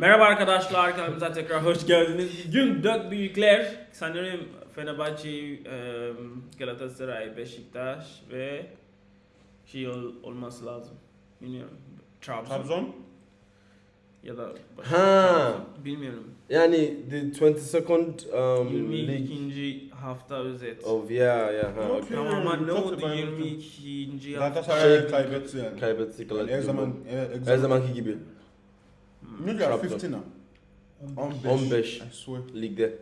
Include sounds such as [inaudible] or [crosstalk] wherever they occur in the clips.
Merhaba arkadaşlar, kanalımıza tekrar hoş geldiniz. Bugün dört büyükler, sanırım Fenerbahçe, Galatasaray, Beşiktaş ve şey ol- olması lazım. Bilmiyorum. Trabzon. Trabzon. Ya da başka Ha. Bilmiyorum. Yani the 22nd um, league 22. hafta özet. of yeah yeah ha. Okay. Tamam ama ne oldu da ben- 22. hafta? Galatasaray Şey- kaybetti yani. Kaybetti Yani her zaman her, Her zamanki gibi Ne kadar Trabzon. 15 ha? 15. 15. I swear. ligde.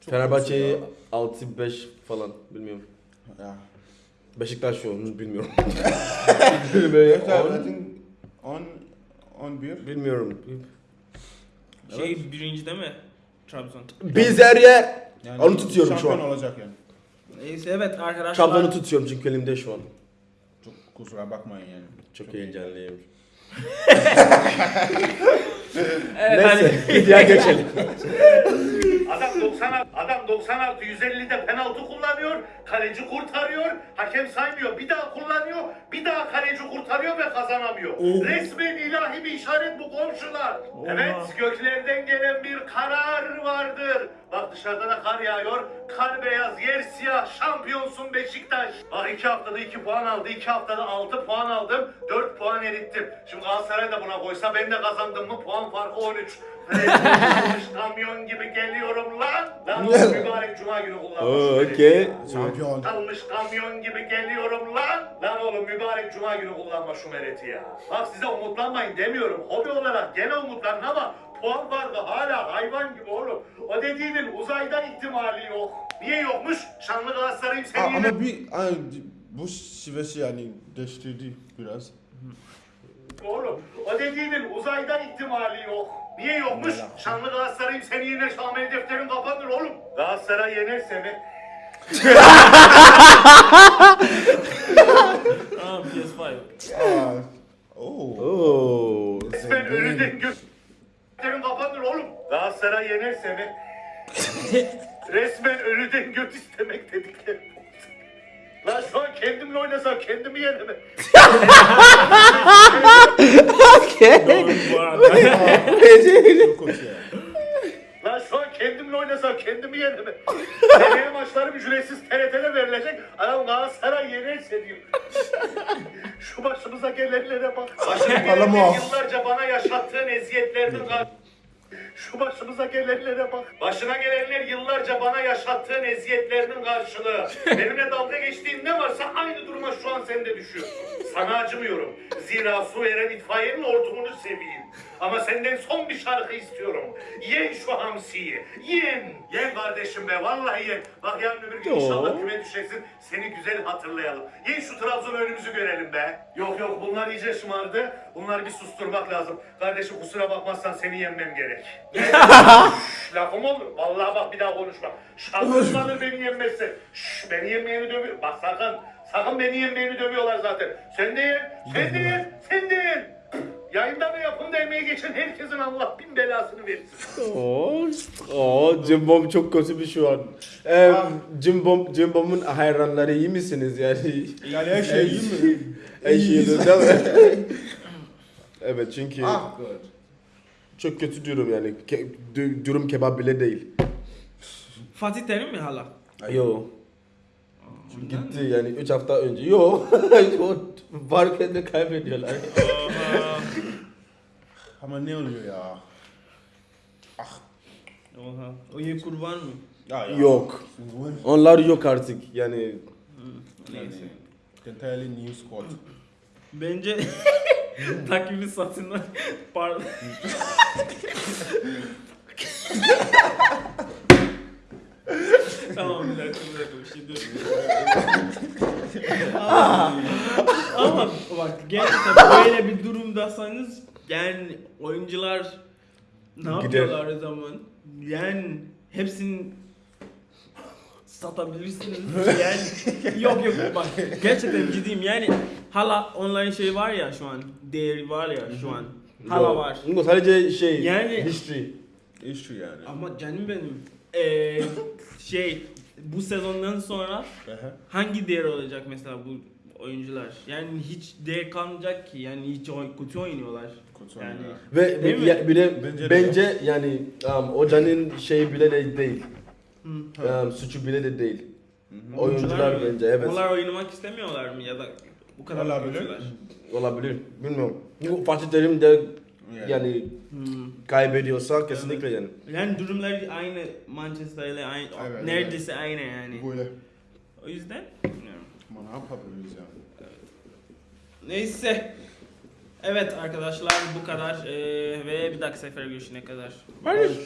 Çok Fenerbahçe kötü 6-5 falan bilmiyorum. ya. Beşiktaş şu an bilmiyorum. [laughs] Böyle think 10 11. bilmiyorum. Şey birinci değil mi? Trabzon. Biz her yer Yani Onu tutuyorum şu şampiyon an. olacak yani. Neyse evet arkadaşlar. Trabzon'u tutuyorum çünkü elimde şu an. Çok kusura bakmayın yani. Çok heyecanlıyım. Evet. Neyse videoya geçelim. Adam 90 adam 96 150'de penaltı kullanıyor. Kaleci kurtarıyor. Hakem saymıyor. Bir daha kullanıyor. Bir daha kaleci kurtarıyor ve kazanamıyor. Oh. Resmen ilahi bir işaret bu komşular. Evet göklerden gelen bir karar vardır. Bak dışarıda da kar yağıyor. Kar beyaz, yer siyah. Şampiyonsun Beşiktaş. Bak iki haftada 2 puan aldı. iki haftada 6 puan aldım. 4 puan erittim. Şimdi Galatasaray da buna koysa ben de kazandım mı puan farkı 13. Kalmış [laughs] kamyon gibi geliyorum lan. Lan o mübarek cuma günü kullanmış. Okey. Şampiyon. Kalmış kamyon gibi geliyorum lan. Lan oğlum mübarek cuma günü kullanma şu mereti ya. Bak size umutlanmayın demiyorum. Hobi olarak gene umutlanın ama puan farkı hala hayvan gibi oğlum. O dediğinin uzayda ihtimali yok. Niye yokmuş? Şanlı Galatasaray'ım Aa, seni yine... ama bir ay, bu şivesi yani değiştirdi biraz. Oğlum o dediğinin uzayda ihtimali yok. Niye yokmuş? Şanlı Galatasaray'ım seni yener Şamel defterin kapanır oğlum. Galatasaray yenerse mi? Tamam PS5. Aa. Oo. Oo. Ölüden gö... Galatasaray yenerse mi? [laughs] Resmen ölüden göt istemek dedikleri. Lan şu an kendimle oynasam kendimi yenemem. Doğru bu arada. Çok kötü ya. Lan şu an kendimle oynasam kendimi yenemem. Seneye maçlarım ücretsiz TRT'de verilecek. Adam Galatasaray yenerse diyor. Şu başımıza gelenlere bak. Alamo. yıllarca bana yaşattığın eziyetlerden şu başımıza gelenlere bak. Başına gelenler yıllarca bana yaşattığın eziyetlerinin karşılığı. [laughs] Benimle dalga geçtiğin ne varsa aynı duruma şu an sen de düşüyorsun. Sana acımıyorum. Zira su veren itfaiyenin hortumunu seveyim. Ama senden son bir şarkı istiyorum. Yen şu hamsiyi. Yen. Yen kardeşim be. Vallahi yen. Bak yarın öbür gün inşallah küme düşeceksin. Seni güzel hatırlayalım. Yen şu Trabzon önümüzü görelim be. Yok yok bunlar iyice şımardı. Bunları bir susturmak lazım. Kardeşim kusura bakmazsan seni yenmem gerek. Lafım olur. Vallahi bak bir daha konuşma. Şarkısındadır beni yenmezse. Şşş, beni yenmeyeni dövüyor. Bak sakın. Sakın beni yenmeyeni dövüyorlar zaten. Sen de yen. Sen de yen. Sen de yen. Yayında ve yapımda emeği geçen herkesin Allah bin belasını versin. Oo, oo Cimbom çok kötü bir şu an. Ee, Cimbom, Cimbom'un hayranları iyi misiniz yani? Yani her şey iyi mi? Her şeyiniz değil mi? evet çünkü Ah good. Çok kötü durum yani. Ke- du- durum kebap bile değil. Fatih Terim mi hala? Yo. Gitti yani 3 hafta önce. Yo. [laughs] o varken de kaybediyorlar. Ama ne oluyor ya? Oha. O iyi kurban mı? Ya, ya. yok. Onlar yok artık yani. Neyse. Entirely new squad. Bence [laughs] takvimi satınlar. Pardon. tamam bir dakika bir dakika bir şey diyorum. ama, ama bak gerçekten böyle bir durumdasanız yani oyuncular ne Gider. yapıyorlar o zaman? Yani hepsini satabilirsiniz. [laughs] Yani yok yok bak gerçekten ciddiyim yani hala online şey var ya şu an değeri var ya şu an hala Yok. var. Bu sadece şey Yani- history. Issue yani. Ama canım benim ee, şey bu sezondan sonra hangi değer olacak mesela bu oyuncular. Yani hiç değer kalmayacak ki. Yani hiç oy- kötü oynuyorlar. Kötü Yani. Ve ya- bir de Bence bence, yani um, hocanın şeyi bile de değil. Hı. Um, suçu bile de değil. Hı hı. Oyuncular mı? bence, evet. Onlar oynamak istemiyorlar mı ya da bu kadar mı Olabilir. kötüler? Olabilir. Bilmiyorum. Çünkü Fatih Terim de yani Hmm. kaybediyorsa kesinlikle yani. Yani durumlar aynı Manchester ile aynı Evet, neredeyse aynı yani. Böyle. O yüzden bilmiyorum. Ama ne yapabiliriz ya? Neyse. Evet arkadaşlar bu kadar Ee, ve bir dahaki sefer görüşene kadar.